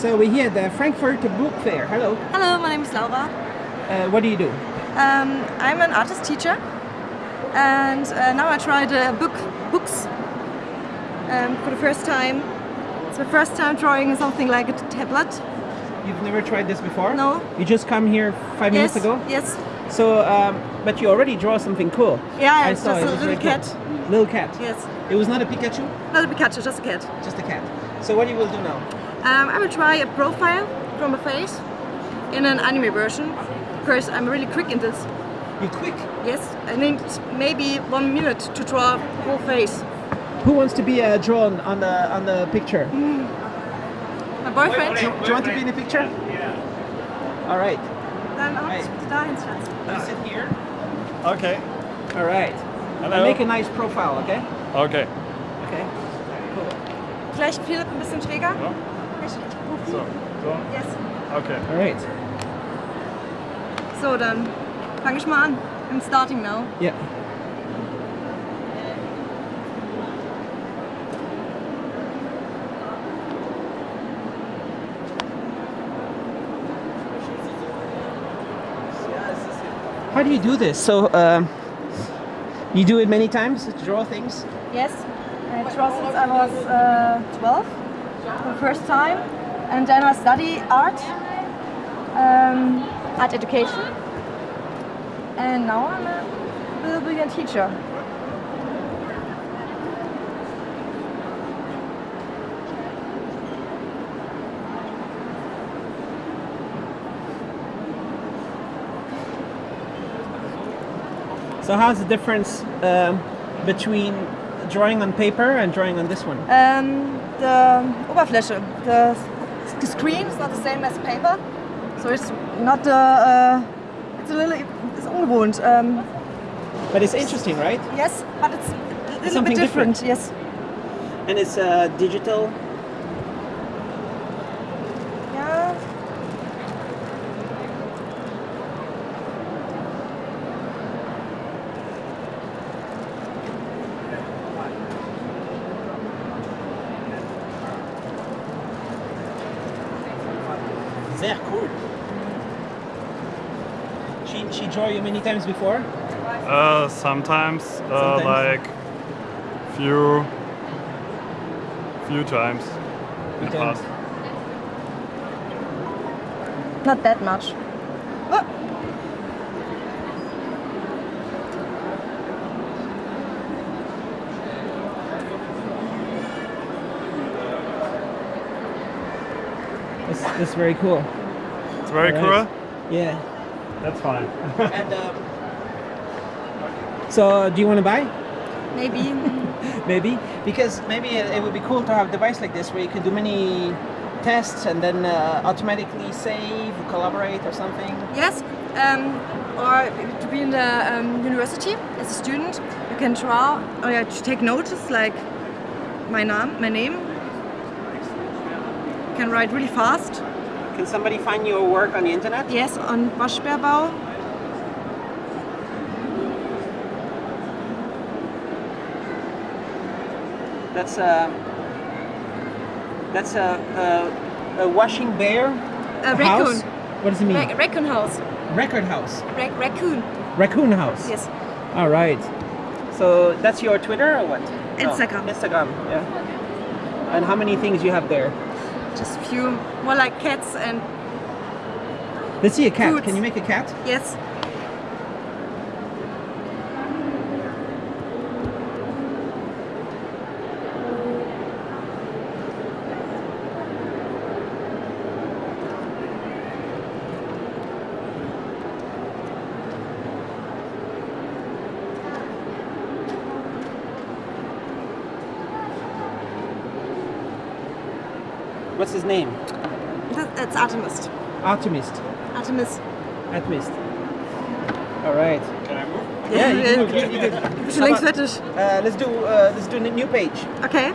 So we're here at the Frankfurt Book Fair. Hello. Hello, my name is Laura. Uh, what do you do? Um, I'm an artist teacher, and uh, now I tried uh, book books um, for the first time. It's my first time drawing something like a tablet. You've never tried this before? No. You just come here five minutes ago? Yes. So, um, but you already draw something cool. Yeah, I saw just it a little cool. cat. Little cat. Yes. It was not a Pikachu, Not a Pikachu, just a cat. just a cat. So what you will do now? Um, I will try a profile from a face in an anime version because I'm really quick in this. You're quick. Yes, I need maybe one minute to draw whole face. Who wants to be uh, drawn on the on the picture? My boyfriend. Do you want to be in the picture? Yeah. All right. Dann auch Hey. dahin, Schatz. You sit here. Okay. All right. Hello. And make a nice profile, okay? Okay. Okay. Vielleicht Philipp ein bisschen schräger. Ja. So. So. Yes. Okay. All right. So, dann fange ich mal an. I'm starting now. Yeah. How do you do this? So, um, you do it many times, to draw things? Yes. I draw since I was uh, 12 for the first time. And then I study art, um, art education. And now I'm a little brilliant teacher. So, how's the difference um, between drawing on paper and drawing on this one? Um, the Oberfläche, the s- screen is not the same as paper, so it's not the. Uh, it's a little. It's ungewohnt. Um, But it's interesting, right? yes, but it's a little Something bit different. different. Yes. And it's uh, digital. Yeah. Sehr cool. She, she draw you many times before? Uh, sometimes, uh, Sometimes. like few, few times in the past. Not that much. That's, that's very cool. It's very Alright. cool. Yeah. That's fine. And um, so, do you want to buy? maybe. Maybe because maybe it, it would be cool to have a device like this where you could do many tests and then uh, automatically save, collaborate, or something. yes. Um, or to be in the um, university as a student, you can draw or yeah, to take notice like my name. My name. Can write really fast. Can somebody find your work on the internet? Yes, on Waschbärbau. That's a that's a, a, a washing bear A house. raccoon. What does it mean? Ra- raccoon house. Record house. Ra- raccoon. Raccoon house. Yes. All right. So that's your Twitter or what? Instagram. Oh, Instagram. Yeah. And how many things you have there? Few. More like cats and Let's see a cat. Foods. Can you make a cat? yes. What's his name? That- That's Artemis. Optimist. Artemis. Optimist. All right. Can I move? Yeah, you Yeah. can, you, you can. Bist du längst fertig? Uh, let's do uh, let's do a new page. Okay.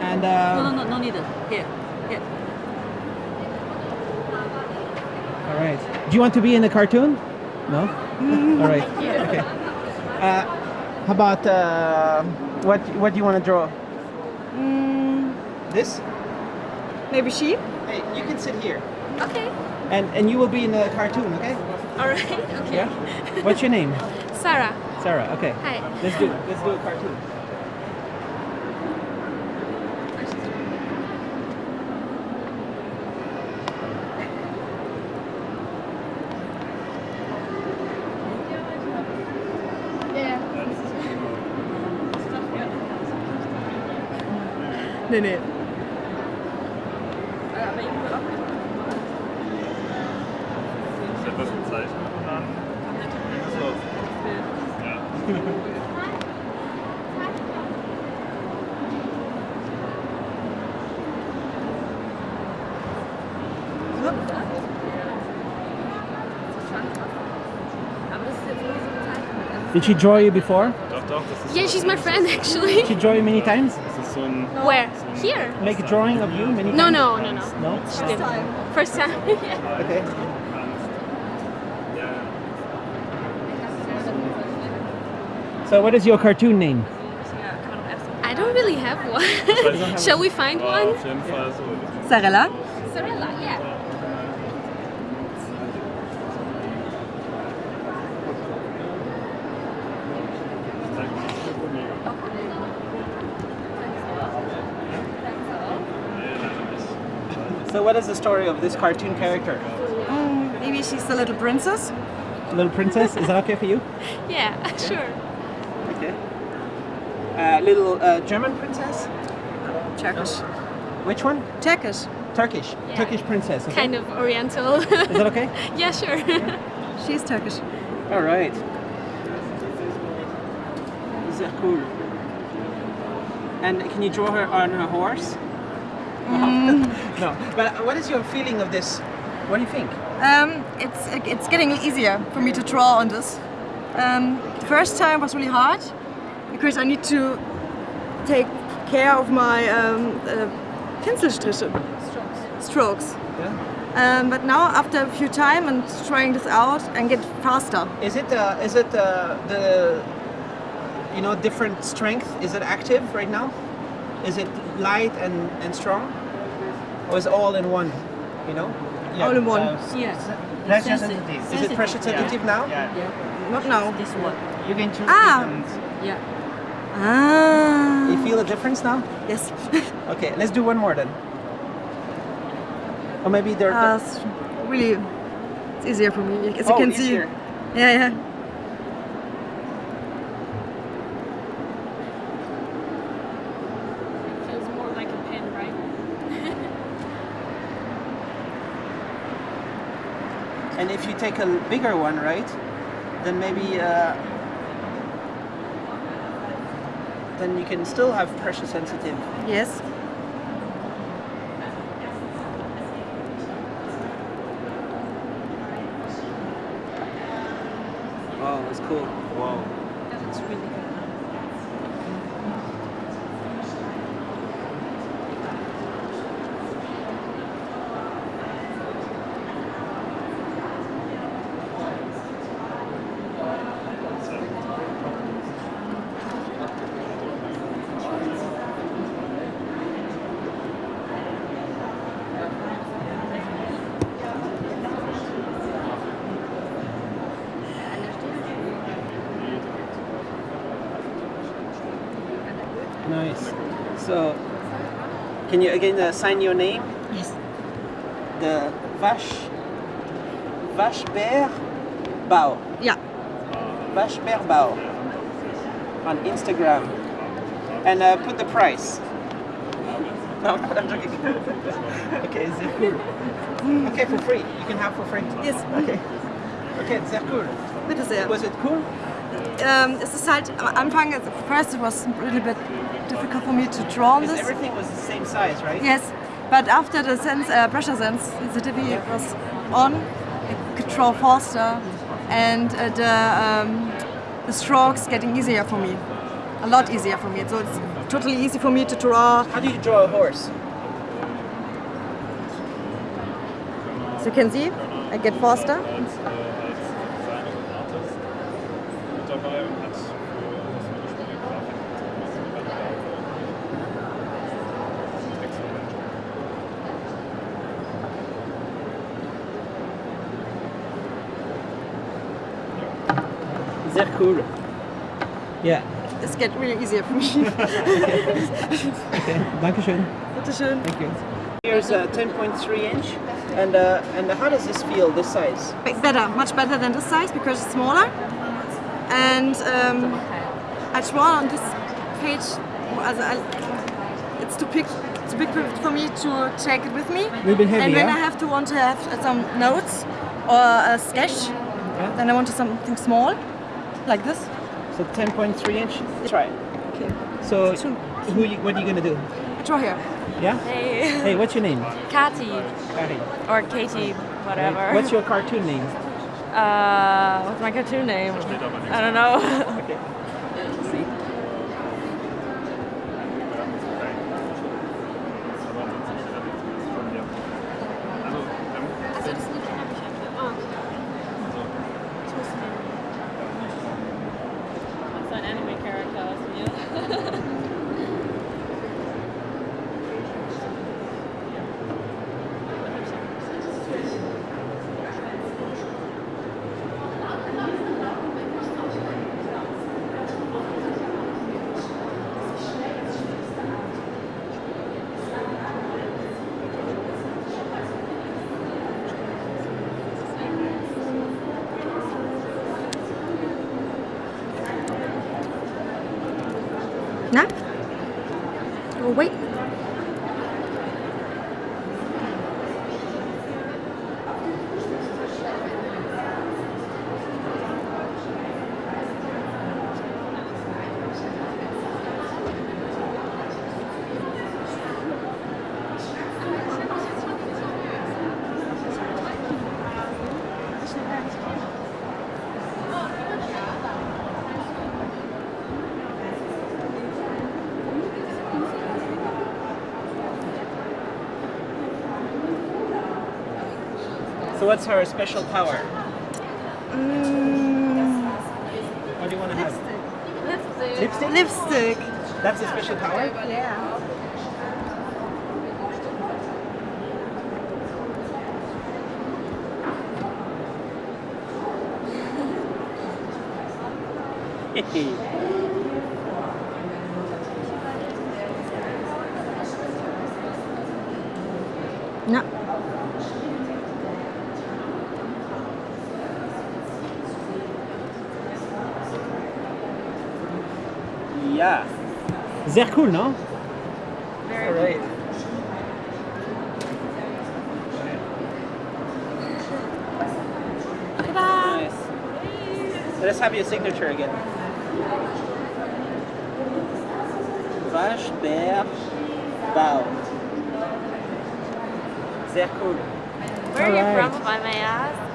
And No, uh, no, no, no need. Here, here. all right. Do you want to be in a cartoon? No. all right. Okay. Uh, how about uh, what what do you want to draw? Mm, This? Maybe sheep. Hey, you can sit here, Okay. and and you will be in the cartoon, okay? All right. Okay. Yeah. What's your name? Sarah. Sarah. Okay. Hi. Let's do let's do a cartoon. Nee, nee. Ist etwas gezeichnet und dann ging es los. Ja. Did she draw you before? Doch, doch, das ist Yeah, she's my friend actually. She draw you many times? Das ist so ein. Where? Here? Make a drawing of you many No, times? no, no, no. No. She didn't. First time. yeah. Okay. So what is your cartoon name? I don't really have one. Shall we find one? auf jeden so. Sarella? Sarella, yeah. So what is the story of this cartoon character? Mm, maybe she's the little princess? Little princess, is that okay for you? Yeah, sure. Okay. Uh, little uh, German princess? Turkish. Which one? Turkish. Turkish. Yeah. Turkish princess. Okay. Kind of oriental. Is that okay? yeah, sure. She's Turkish. All right. Sehr cool. And can you draw her on her horse? no. But what is your feeling of this? What do you think? Um, it's it's getting easier for me to draw on this. Um, the first time was really hard because I need to take care of my um, uh, Pinselstriche. Strokes. Yeah. Um, but now after a few time and trying this out and get faster. Is it uh, is it uh, the you know different strength? Is it active right now? Is it light and, and strong, or is it all in one? You know. All in one. Yes. Pressure Sensitive. sensitive. Is it pressure sensitive now? Yeah. yeah. Not now. This one. You can choose Ah. different. Yeah. Ah. You feel a difference now? Yes. Okay, let's do one more then. Or maybe they're. Uh, really, it's easier for me. As you Oh, can easier. see. Yeah, yeah. Feels more like a pen, right? And if you take a bigger one, right, then maybe uh, then you can still have pressure sensitive. Yes. Wow, that's cool. Wow. That's really good. Nice. So, can you again uh, sign your name? Yes. The Vache Vache Bear Bao. Yeah. Vache Bear Bao on Instagram, and uh, put the price. No, I'm joking. okay, sehr cool. Okay, for free. You can have for free. Yes. Okay. Okay, sehr cool. Bitte sehr. Was it cool? Ähm, es ist halt am Anfang, at first it was a little bit difficult for me to draw on this. everything was the same size, right? Yes, but after the sense, uh, pressure sense sensitivity was on, I could draw faster, and uh, the um, the strokes getting easier for me, a lot easier for me. So it's totally easy for me to draw. How do you draw a horse? As you can see, I get faster. Sehr cool. Yeah. It's get really easier for me. Okay. Dankeschön. Bitteschön. Thank you. Here's a 10.3 inch. And uh, and how does this feel, this size? Better, much better than this size because it's smaller. And um, I draw on this page. as I- It's too big, too big for me to take it with me. Little bit heavy, and when yeah? I have to want to have some notes or a sketch, then I want something small, like this. So 10.3 inch. Try it. Okay. So who you, what are you gonna do? I draw here. Yeah? Hey, Hey, what's your name? Kati Kari. or Katie, whatever. What's your cartoon name? uh, what's my cartoon name? I don't know. Okay. See? Also, das Lied habe ich einfach. Ich muss mir. What's an anime character aus mir? Na? Oh, wait. What's her special power? Mm, What do you want to have? Lipstick. lipstick. Lipstick. That's a special power? yeah. Sehr cool, no? Very Alright. Nice. Let's have your signature again. Vache, Bär, Bau. Sehr cool. Where are you Alright. from, if I may ask?